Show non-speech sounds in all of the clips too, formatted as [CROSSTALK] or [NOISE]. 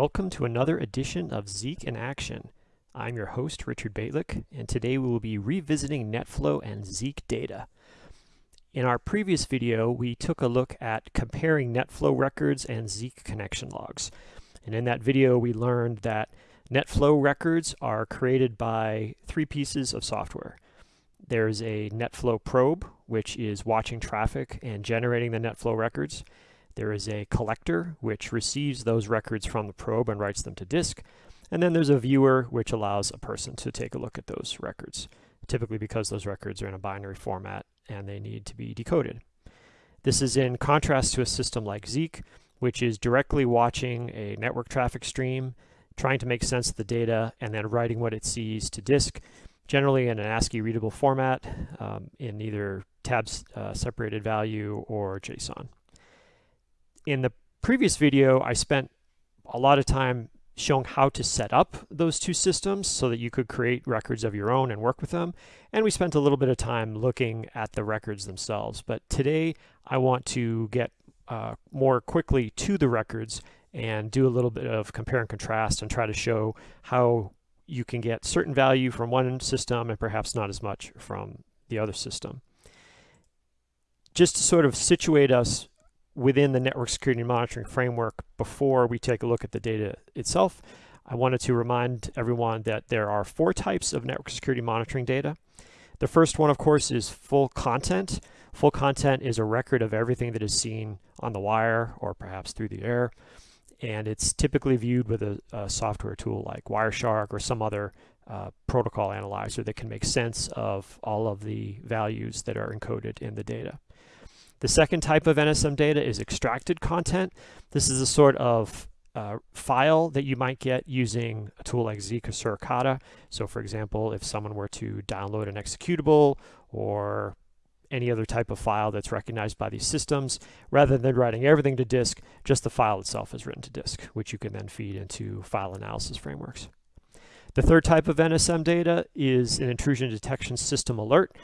Welcome to another edition of Zeek in Action. I'm your host, Richard Bejtlich, and today we will be revisiting NetFlow and Zeek data. In our previous video, we took a look at comparing NetFlow records and Zeek connection logs. And in that video, we learned that NetFlow records are created by three pieces of software. There's a NetFlow probe, which is watching traffic and generating the NetFlow records. There is a collector, which receives those records from the probe and writes them to disk. And then there's a viewer, which allows a person to take a look at those records, typically because those records are in a binary format and they need to be decoded. This is in contrast to a system like Zeek, which is directly watching a network traffic stream, trying to make sense of the data, and then writing what it sees to disk, generally in an ASCII readable format um, in either tabs uh, separated value or JSON in the previous video, I spent a lot of time showing how to set up those two systems so that you could create records of your own and work with them. And we spent a little bit of time looking at the records themselves. But today I want to get uh, more quickly to the records and do a little bit of compare and contrast and try to show how you can get certain value from one system and perhaps not as much from the other system. Just to sort of situate us within the network security monitoring framework before we take a look at the data itself. I wanted to remind everyone that there are four types of network security monitoring data. The first one, of course, is full content. Full content is a record of everything that is seen on the wire or perhaps through the air. And it's typically viewed with a, a software tool like Wireshark or some other uh, protocol analyzer that can make sense of all of the values that are encoded in the data. The second type of NSM data is extracted content. This is a sort of uh, file that you might get using a tool like Zeek or Suricata. So for example, if someone were to download an executable or any other type of file that's recognized by these systems, rather than writing everything to disk, just the file itself is written to disk, which you can then feed into file analysis frameworks. The third type of NSM data is an intrusion detection system alert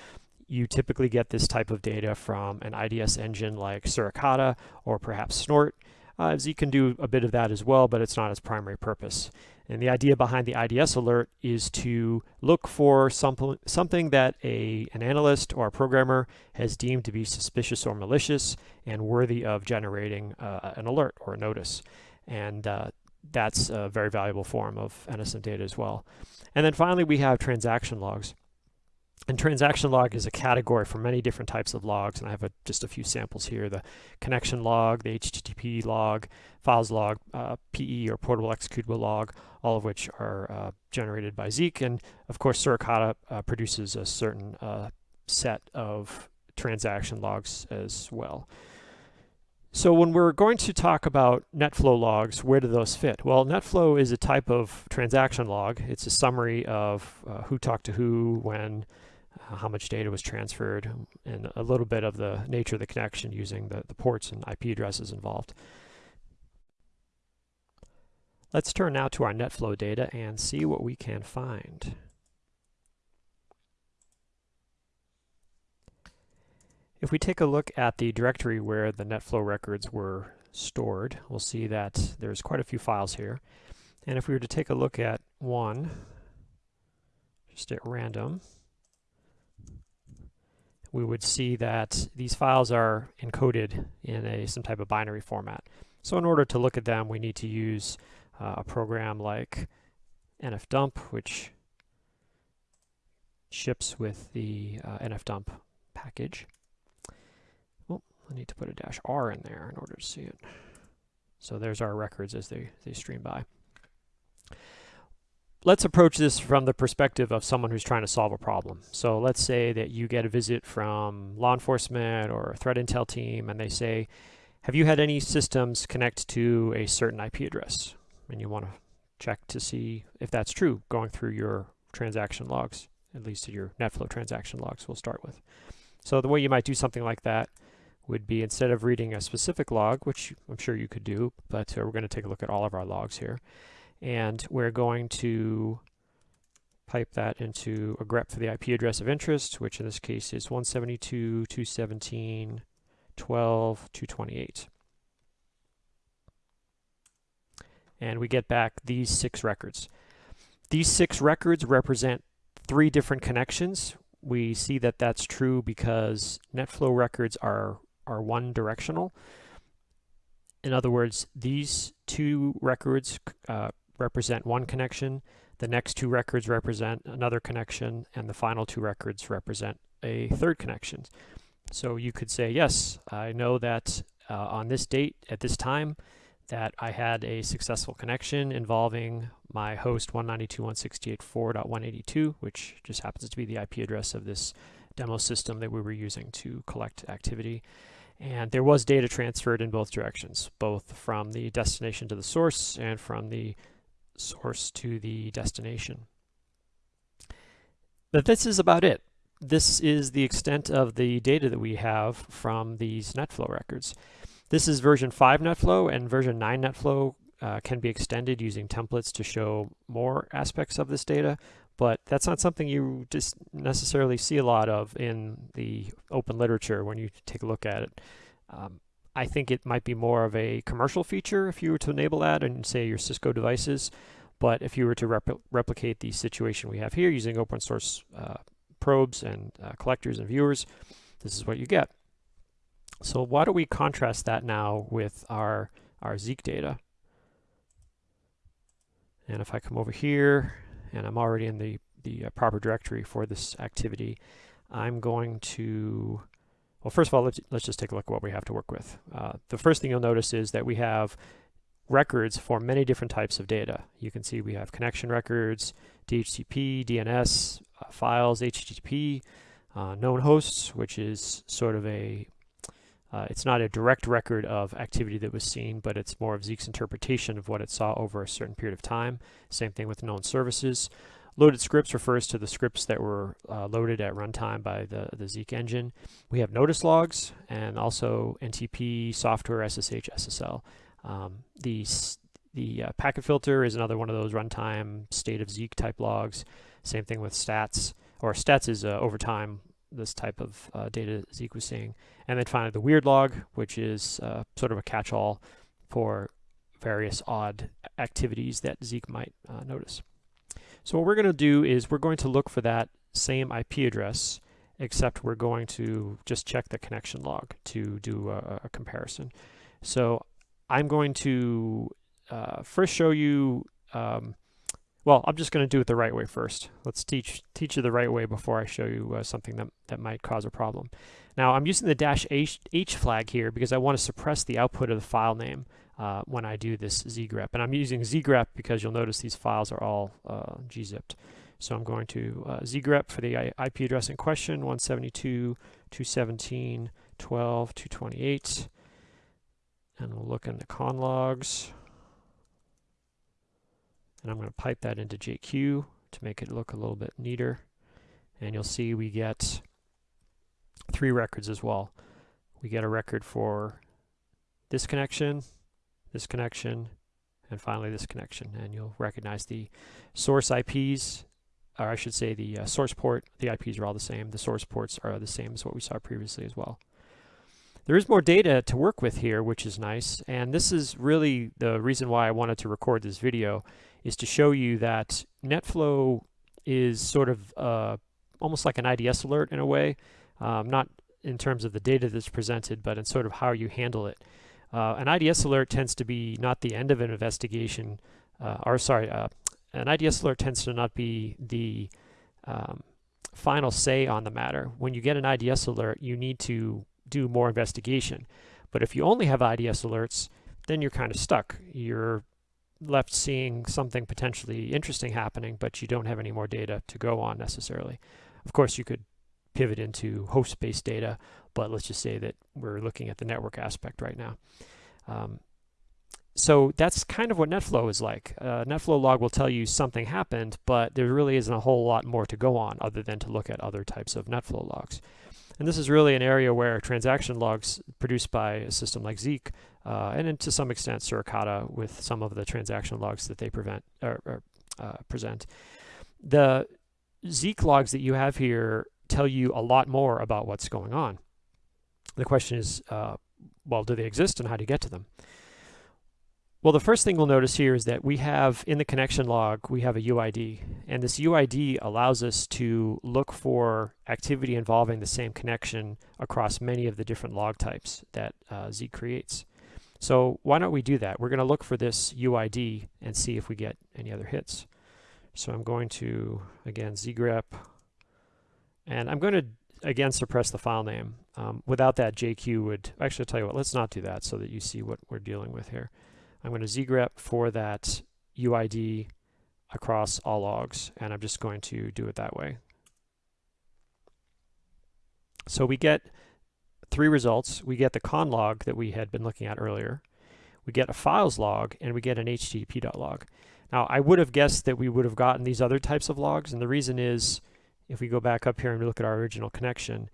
you typically get this type of data from an IDS engine like Suricata or perhaps Snort. Uh, can do a bit of that as well, but it's not its primary purpose. And the idea behind the IDS alert is to look for some, something that a, an analyst or a programmer has deemed to be suspicious or malicious and worthy of generating uh, an alert or a notice. And uh, that's a very valuable form of NSM data as well. And then finally, we have transaction logs. And transaction log is a category for many different types of logs, and I have a, just a few samples here. The connection log, the HTTP log, files log, uh, PE or portable executable log, all of which are uh, generated by Zeek. And of course, Suricata uh, produces a certain uh, set of transaction logs as well. So when we're going to talk about NetFlow logs, where do those fit? Well, NetFlow is a type of transaction log. It's a summary of uh, who talked to who, when, uh, how much data was transferred, and a little bit of the nature of the connection using the, the ports and IP addresses involved. Let's turn now to our NetFlow data and see what we can find. If we take a look at the directory where the NetFlow records were stored, we'll see that there's quite a few files here. And if we were to take a look at one, just at random, we would see that these files are encoded in a some type of binary format. So in order to look at them, we need to use uh, a program like nfdump, which ships with the uh, nfdump package. Well, I need to put a dash R in there in order to see it. So there's our records as they, they stream by let's approach this from the perspective of someone who's trying to solve a problem. So let's say that you get a visit from law enforcement or a threat intel team and they say, have you had any systems connect to a certain IP address? And you want to check to see if that's true going through your transaction logs, at least your NetFlow transaction logs we'll start with. So the way you might do something like that would be instead of reading a specific log, which I'm sure you could do, but uh, we're going to take a look at all of our logs here and we're going to pipe that into a grep for the IP address of interest, which in this case is 172.217.12.228. and we get back these six records. These six records represent three different connections. We see that that's true because NetFlow records are, are one directional. In other words, these two records uh, represent one connection, the next two records represent another connection, and the final two records represent a third connection. So you could say, yes, I know that uh, on this date, at this time, that I had a successful connection involving my host 192.168.4.182, which just happens to be the IP address of this demo system that we were using to collect activity. And there was data transferred in both directions, both from the destination to the source and from the source to the destination. But this is about it. This is the extent of the data that we have from these NetFlow records. This is version 5 NetFlow and version 9 NetFlow uh, can be extended using templates to show more aspects of this data, but that's not something you just necessarily see a lot of in the open literature when you take a look at it. Um, I think it might be more of a commercial feature if you were to enable that and say your Cisco devices. But if you were to repl replicate the situation we have here using open source uh, probes and uh, collectors and viewers, this is what you get. So why don't we contrast that now with our, our Zeek data. And if I come over here, and I'm already in the, the uh, proper directory for this activity, I'm going to well, first of all, let's, let's just take a look at what we have to work with. Uh, the first thing you'll notice is that we have records for many different types of data. You can see we have connection records, DHCP, DNS, uh, files, HTTP, uh, known hosts, which is sort of a, uh, it's not a direct record of activity that was seen, but it's more of Zeek's interpretation of what it saw over a certain period of time. Same thing with known services. Loaded scripts refers to the scripts that were uh, loaded at runtime by the, the Zeek engine. We have notice logs and also NTP, software, SSH, SSL. Um, the the uh, packet filter is another one of those runtime state of Zeek type logs. Same thing with stats, or stats is uh, over time this type of uh, data Zeek was seeing. And then finally the weird log, which is uh, sort of a catch-all for various odd activities that Zeek might uh, notice. So what we're going to do is we're going to look for that same IP address, except we're going to just check the connection log to do a, a comparison. So I'm going to uh, first show you, um, well, I'm just going to do it the right way first. Let's teach teach you the right way before I show you uh, something that, that might cause a problem. Now I'm using the dash H, H flag here because I want to suppress the output of the file name uh, when I do this zgrep. And I'm using zgrep because you'll notice these files are all uh, gzipped. So I'm going to uh, zgrep for the IP address in question, 172.217.12.228. And we'll look in the con logs. And I'm going to pipe that into JQ to make it look a little bit neater. And you'll see we get three records as well. We get a record for this connection, this connection, and finally this connection. And you'll recognize the source IPs, or I should say the uh, source port, the IPs are all the same. The source ports are the same as what we saw previously as well. There is more data to work with here, which is nice. And this is really the reason why I wanted to record this video, is to show you that NetFlow is sort of uh, almost like an IDS alert in a way, um, not in terms of the data that's presented, but in sort of how you handle it. Uh, an IDS alert tends to be not the end of an investigation, uh, or sorry, uh, an IDS alert tends to not be the um, final say on the matter. When you get an IDS alert, you need to do more investigation. But if you only have IDS alerts, then you're kind of stuck. You're left seeing something potentially interesting happening, but you don't have any more data to go on necessarily. Of course, you could pivot into host-based data, but let's just say that we're looking at the network aspect right now. Um, so that's kind of what NetFlow is like. Uh, NetFlow log will tell you something happened, but there really isn't a whole lot more to go on other than to look at other types of NetFlow logs. And this is really an area where transaction logs produced by a system like Zeek, uh, and to some extent Suricata with some of the transaction logs that they prevent, or, or uh, present. The Zeek logs that you have here tell you a lot more about what's going on. The question is, uh, well, do they exist and how do you get to them? Well, the first thing we'll notice here is that we have in the connection log, we have a UID. And this UID allows us to look for activity involving the same connection across many of the different log types that uh, Zeek creates. So why don't we do that? We're going to look for this UID and see if we get any other hits. So I'm going to, again, zgrep, and I'm going to, again, suppress the file name. Um, without that, JQ would, actually, tell you what, let's not do that so that you see what we're dealing with here. I'm going to zgrep for that UID across all logs, and I'm just going to do it that way. So we get three results. We get the con log that we had been looking at earlier. We get a files log, and we get an http.log. Now, I would have guessed that we would have gotten these other types of logs, and the reason is, if we go back up here and look at our original connection,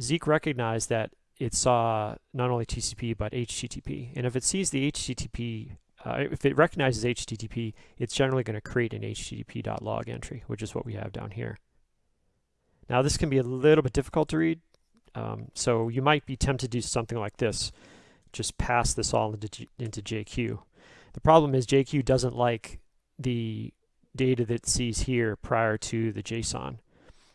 Zeek recognized that it saw not only TCP but HTTP. And if it sees the HTTP, uh, if it recognizes HTTP, it's generally going to create an HTTP.log entry, which is what we have down here. Now this can be a little bit difficult to read, um, so you might be tempted to do something like this. Just pass this all into, into JQ. The problem is JQ doesn't like the data that it sees here prior to the JSON.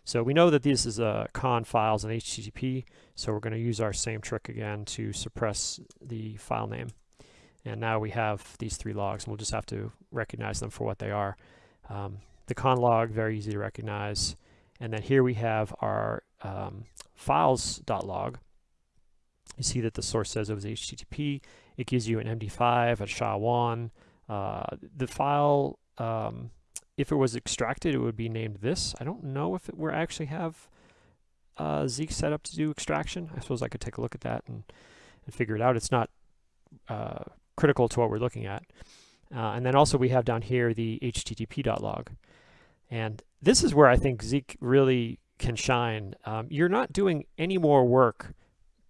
So we know that this is a con files and HTTP, so we're going to use our same trick again to suppress the file name. And now we have these three logs, and we'll just have to recognize them for what they are. Um, the con log, very easy to recognize. And then here we have our um, files.log. You see that the source says it was HTTP. It gives you an MD5, a SHA-1. Uh, the file um, if it was extracted, it would be named this. I don't know if it were actually have uh, Zeek set up to do extraction. I suppose I could take a look at that and, and figure it out. It's not uh, critical to what we're looking at. Uh, and then also we have down here the http.log. And this is where I think Zeek really can shine. Um, you're not doing any more work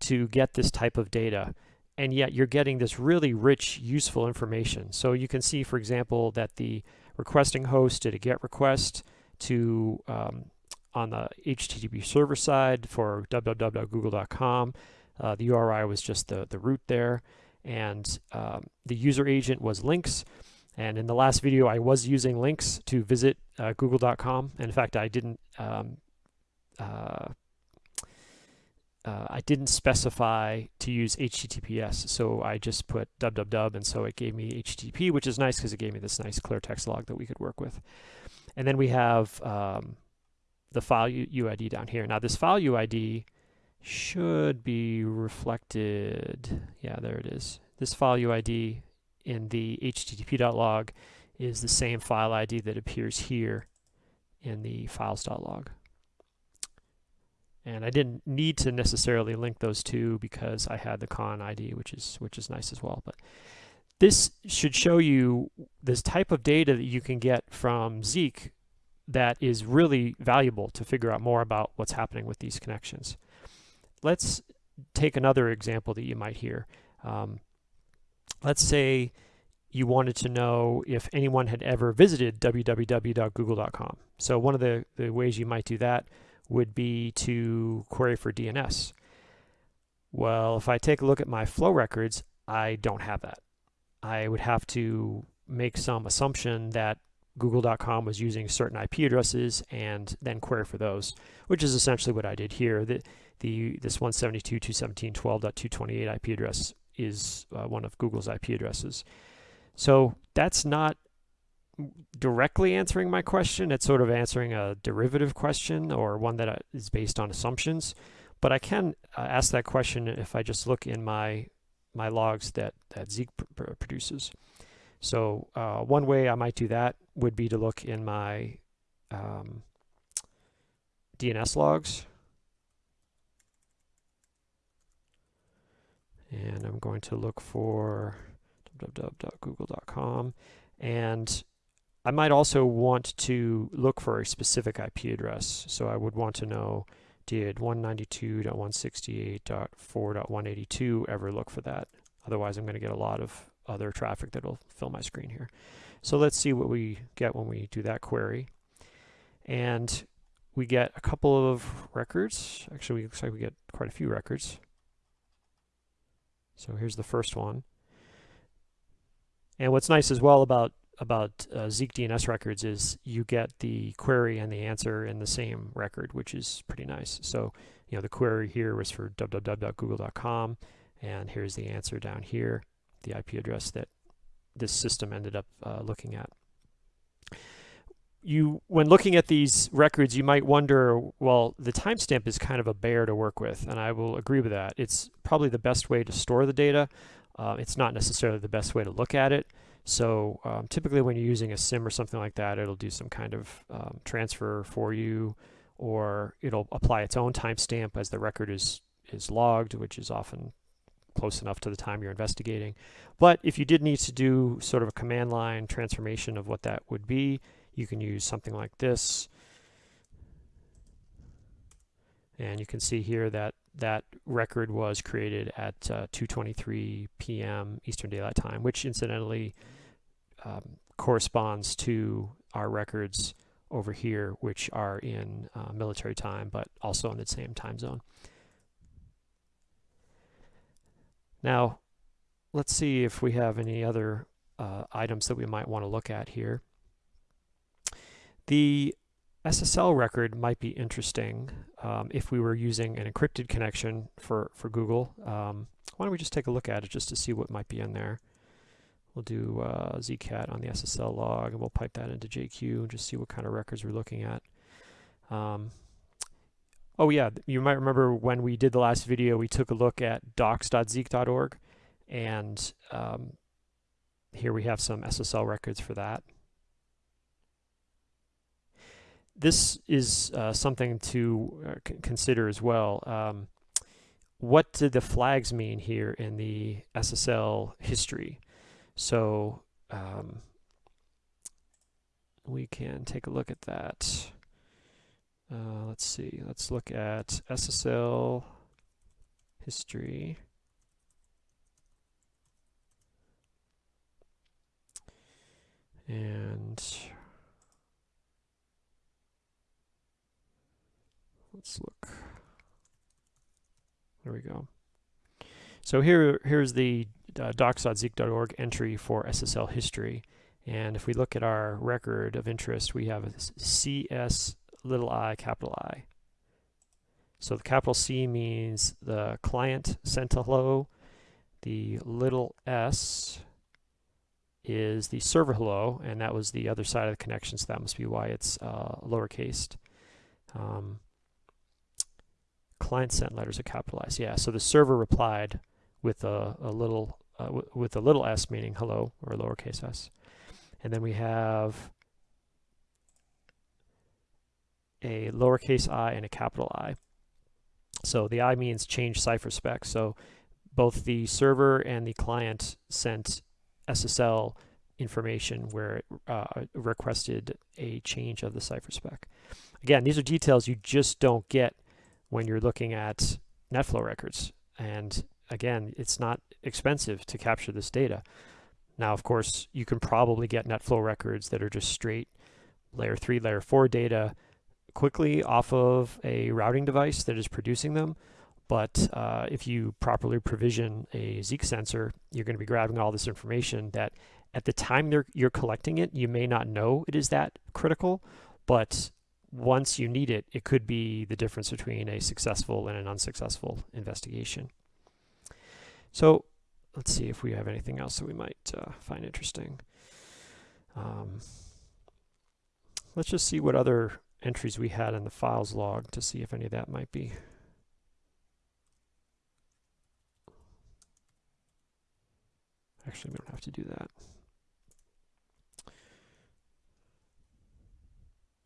to get this type of data and yet you're getting this really rich, useful information. So you can see, for example, that the requesting host did a GET request to um, on the HTTP server side for www.google.com. Uh, the URI was just the, the root there. And um, the user agent was links. And in the last video, I was using links to visit uh, google.com. And in fact, I didn't um, uh, uh, I didn't specify to use HTTPS, so I just put www, and so it gave me HTTP, which is nice because it gave me this nice clear text log that we could work with. And then we have um, the file UID down here. Now this file UID should be reflected, yeah, there it is. This file UID in the http.log is the same file ID that appears here in the files.log. And I didn't need to necessarily link those two because I had the con ID, which is which is nice as well. But this should show you this type of data that you can get from Zeek that is really valuable to figure out more about what's happening with these connections. Let's take another example that you might hear. Um, let's say you wanted to know if anyone had ever visited www.google.com. So one of the, the ways you might do that would be to query for DNS. Well, if I take a look at my flow records, I don't have that. I would have to make some assumption that google.com was using certain IP addresses and then query for those, which is essentially what I did here. The, the This 172.217.12.228 IP address is uh, one of Google's IP addresses. So that's not directly answering my question. It's sort of answering a derivative question or one that uh, based on assumptions. But I can uh, ask that question if I just look in my my logs that, that Zeek pr produces. So uh, one way I might do that would be to look in my um, DNS logs. And I'm going to look for www.google.com and I might also want to look for a specific IP address. So I would want to know, did 192.168.4.182 ever look for that? Otherwise, I'm going to get a lot of other traffic that will fill my screen here. So let's see what we get when we do that query. And we get a couple of records. Actually, it looks like we get quite a few records. So here's the first one. And what's nice as well about about uh, Zeek DNS records is you get the query and the answer in the same record, which is pretty nice. So, you know, the query here was for www.google.com, and here's the answer down here, the IP address that this system ended up uh, looking at. You, when looking at these records, you might wonder, well, the timestamp is kind of a bear to work with, and I will agree with that. It's probably the best way to store the data. Uh, it's not necessarily the best way to look at it. So um, typically when you're using a SIEM or something like that, it'll do some kind of um, transfer for you, or it'll apply its own timestamp as the record is, is logged, which is often close enough to the time you're investigating. But if you did need to do sort of a command line transformation of what that would be, you can use something like this. And you can see here that that record was created at uh, 2.23 p.m. Eastern Daylight Time, which incidentally um, corresponds to our records over here, which are in uh, military time, but also in the same time zone. Now, let's see if we have any other uh, items that we might want to look at here. The SSL record might be interesting um, if we were using an encrypted connection for, for Google. Um, why don't we just take a look at it just to see what might be in there. We'll do uh, zcat on the SSL log and we'll pipe that into JQ and just see what kind of records we're looking at. Um, oh yeah, you might remember when we did the last video, we took a look at docs.zeek.org and um, here we have some SSL records for that this is uh, something to uh, consider as well. Um, what do the flags mean here in the SSL history? So um, we can take a look at that. Uh, let's see, let's look at SSL history. And Let's look. There we go. So here, here's the uh, docs.zeek.org entry for SSL history. And if we look at our record of interest, we have CS little i capital I. So the capital C means the client sent a hello. The little s is the server hello, and that was the other side of the connection, so that must be why it's uh, lowercased. Um, client sent letters are capitalized. Yeah, so the server replied with a, a little uh, with a little s meaning hello or lowercase s. And then we have a lowercase i and a capital I. So the I means change cipher spec. So both the server and the client sent SSL information where it uh, requested a change of the cipher spec. Again, these are details you just don't get when you're looking at NetFlow records. And again, it's not expensive to capture this data. Now, of course, you can probably get NetFlow records that are just straight layer 3, layer 4 data quickly off of a routing device that is producing them. But uh, if you properly provision a Zeek sensor, you're going to be grabbing all this information that at the time you're collecting it, you may not know it is that critical, but once you need it, it could be the difference between a successful and an unsuccessful investigation. So let's see if we have anything else that we might uh, find interesting. Um, let's just see what other entries we had in the files log to see if any of that might be. Actually, we don't have to do that.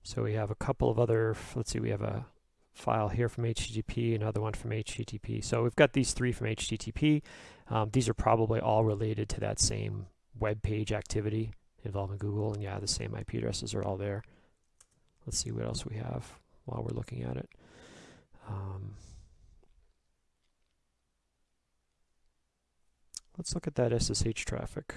So we have a couple of other, let's see, we have a file here from HTTP, another one from HTTP. So we've got these three from HTTP. Um, these are probably all related to that same web page activity involving Google. And yeah, the same IP addresses are all there. Let's see what else we have while we're looking at it. Um, let's look at that SSH traffic.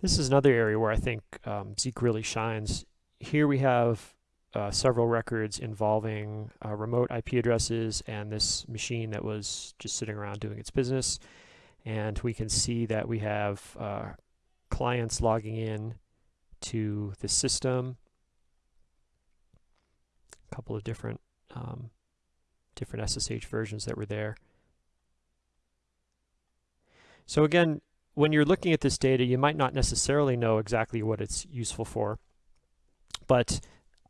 This is another area where I think um, Zeek really shines. Here we have uh, several records involving uh, remote IP addresses and this machine that was just sitting around doing its business. And we can see that we have uh, clients logging in to the system. A couple of different um, different SSH versions that were there. So again, when you're looking at this data, you might not necessarily know exactly what it's useful for. But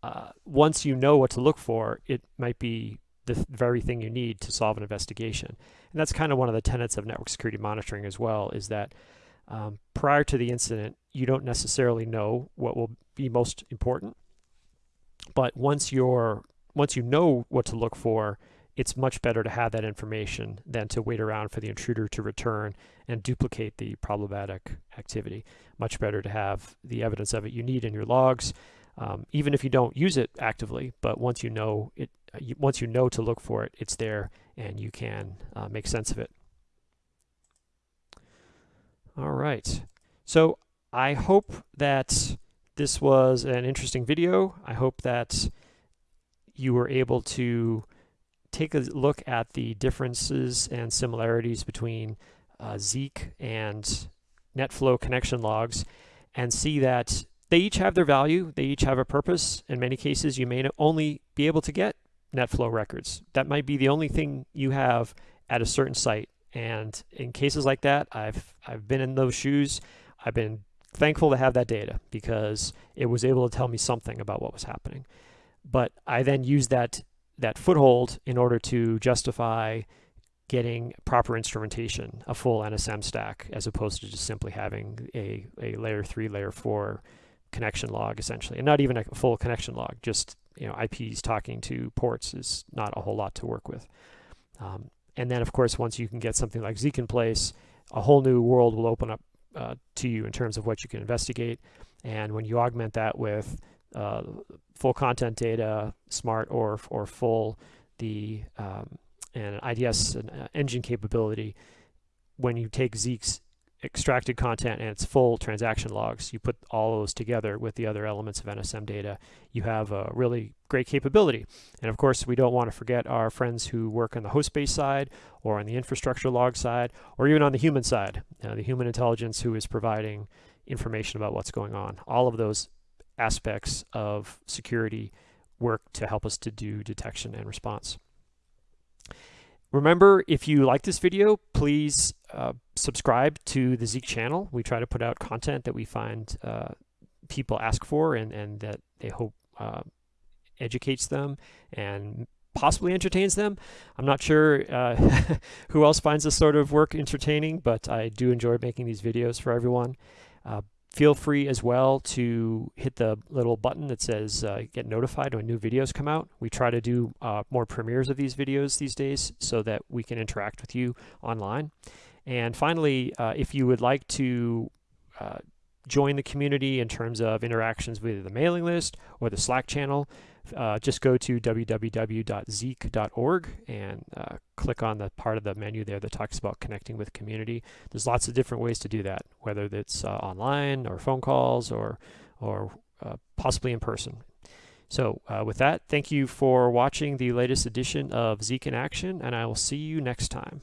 uh, once you know what to look for, it might be the very thing you need to solve an investigation. And that's kind of one of the tenets of network security monitoring as well, is that um, prior to the incident, you don't necessarily know what will be most important. But once you're once you know what to look for, it's much better to have that information than to wait around for the intruder to return and duplicate the problematic activity. Much better to have the evidence of it you need in your logs, um, even if you don't use it actively. But once you know it, uh, once you know to look for it, it's there, and you can uh, make sense of it. All right. So I hope that this was an interesting video. I hope that you were able to take a look at the differences and similarities between uh, Zeek and NetFlow connection logs and see that they each have their value, they each have a purpose. In many cases, you may only be able to get NetFlow records. That might be the only thing you have at a certain site. And in cases like that, I've, I've been in those shoes. I've been thankful to have that data because it was able to tell me something about what was happening. But I then used that that foothold in order to justify getting proper instrumentation, a full NSM stack, as opposed to just simply having a, a layer three, layer four connection log essentially, and not even a full connection log, just you know IPs talking to ports is not a whole lot to work with. Um, and then of course, once you can get something like Zeek in place, a whole new world will open up uh, to you in terms of what you can investigate. And when you augment that with uh, full content data, smart or or full, the um, and IDS and, uh, engine capability. When you take Zeek's extracted content and its full transaction logs, you put all those together with the other elements of NSM data, you have a really great capability. And of course, we don't want to forget our friends who work on the host-based side or on the infrastructure log side, or even on the human side, uh, the human intelligence who is providing information about what's going on. All of those aspects of security work to help us to do detection and response. Remember, if you like this video, please uh, subscribe to the Zeek channel. We try to put out content that we find uh, people ask for and, and that they hope uh, educates them and possibly entertains them. I'm not sure uh, [LAUGHS] who else finds this sort of work entertaining, but I do enjoy making these videos for everyone. Feel free as well to hit the little button that says uh, get notified when new videos come out. We try to do uh, more premieres of these videos these days so that we can interact with you online. And finally, uh, if you would like to uh, join the community in terms of interactions with the mailing list or the Slack channel, uh, just go to www.zeek.org and uh, click on the part of the menu there that talks about connecting with community. There's lots of different ways to do that, whether it's uh, online or phone calls or, or uh, possibly in person. So uh, with that, thank you for watching the latest edition of Zeek in Action, and I will see you next time.